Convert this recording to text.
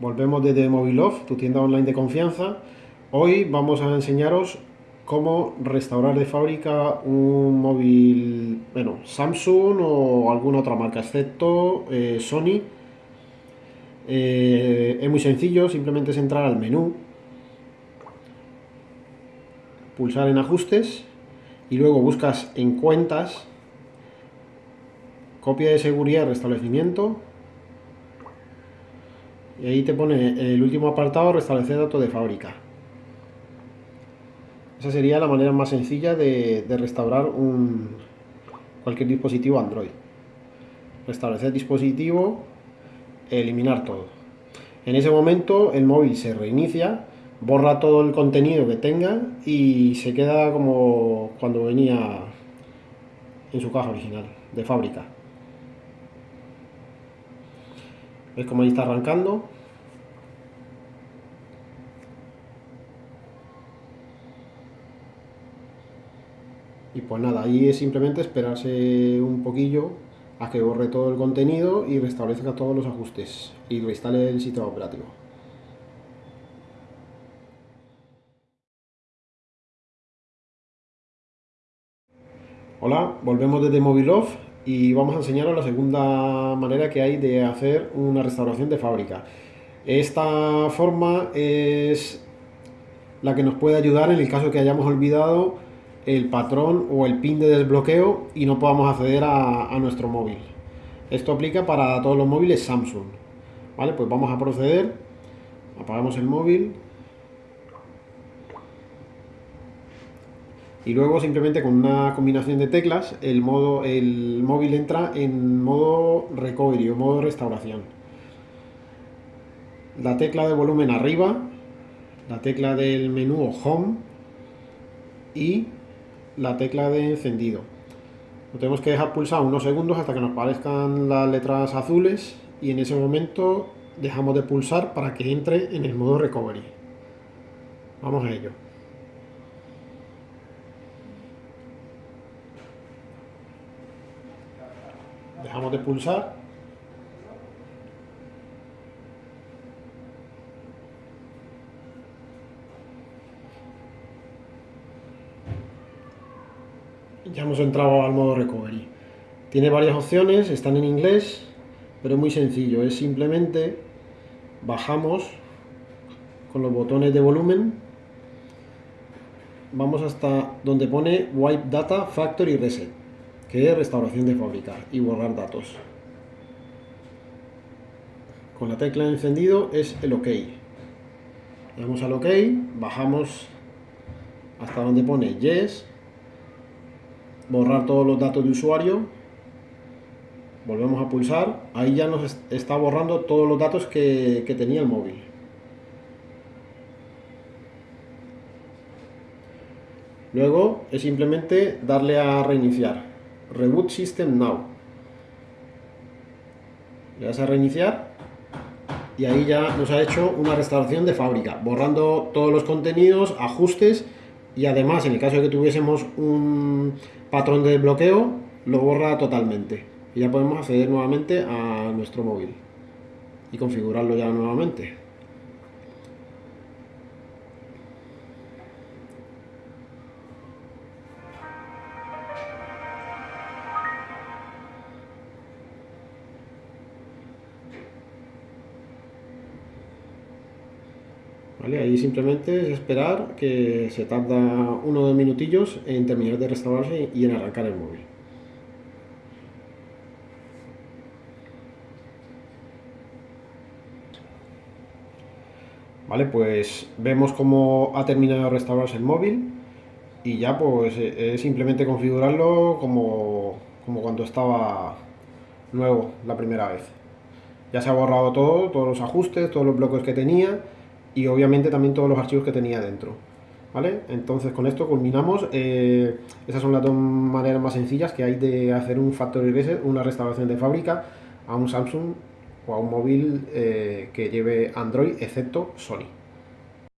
volvemos desde Mobilov, tu tienda online de confianza. Hoy vamos a enseñaros cómo restaurar de fábrica un móvil, bueno, Samsung o alguna otra marca, excepto eh, Sony. Eh, es muy sencillo, simplemente es entrar al menú, pulsar en ajustes y luego buscas en cuentas, copia de seguridad, restablecimiento, y ahí te pone el último apartado, restablecer datos de fábrica. Esa sería la manera más sencilla de, restaurar un, cualquier dispositivo Android. Restablecer dispositivo, eliminar todo. En ese momento el móvil se reinicia, borra todo el contenido que tenga y se queda como cuando venía en su caja original, de fábrica. ¿Ves cómo ahí está arrancando? Y pues nada, ahí es simplemente esperarse un poquillo a que borre todo el contenido y restablezca todos los ajustes y reinstale el sistema operativo. Hola, volvemos desde Mobilov y vamos a enseñaros la segunda manera que hay de hacer una restauración de fábrica. Esta forma es la que nos puede ayudar en el caso que hayamos olvidado el patrón o el pin de desbloqueo y no podamos acceder a, nuestro móvil. Esto aplica para todos los móviles Samsung. Vale, pues vamos a proceder. Apagamos el móvil. Y luego simplemente con una combinación de teclas el, modo, el móvil entra en modo recovery o modo restauración. La tecla de volumen arriba, la tecla del menú home y la tecla de encendido. Lo tenemos que dejar pulsar unos segundos hasta que nos parezcan las letras azules y en ese momento dejamos de pulsar para que entre en el modo recovery. Vamos a ello. Dejamos de pulsar ya hemos entrado al modo recovery. Tiene varias opciones, están en inglés, pero es muy sencillo. Es simplemente bajamos con los botones de volumen, vamos hasta donde pone Wipe Data Factory Reset, que es restauración de fábrica y borrar datos. Con la tecla encendido es el OK. Le damos al OK, bajamos hasta donde pone Yes, borrar todos los datos de usuario, volvemos a pulsar, ahí ya nos está borrando todos los datos que, tenía el móvil. Luego es simplemente darle a reiniciar. Reboot System Now. Le das a reiniciar y ahí ya nos ha hecho una restauración de fábrica, borrando todos los contenidos, ajustes y además en el caso de que tuviésemos un patrón de desbloqueo lo borra totalmente y ya podemos acceder nuevamente a nuestro móvil y configurarlo ya nuevamente Ahí simplemente es esperar que se tarda uno o dos minutillos en terminar de restaurarse y en arrancar el móvil. Vale, pues vemos cómo ha terminado de restaurarse el móvil y ya pues es simplemente configurarlo como, como cuando estaba nuevo la primera vez. Ya se ha borrado todo, todos los ajustes, todos los bloques que tenía y obviamente también todos los archivos que tenía dentro. ¿Vale? Entonces con esto culminamos. Eh, esas son las dos maneras más sencillas que hay de hacer un factory reset, una restauración de fábrica a un Samsung o a un móvil eh, que lleve Android excepto Sony.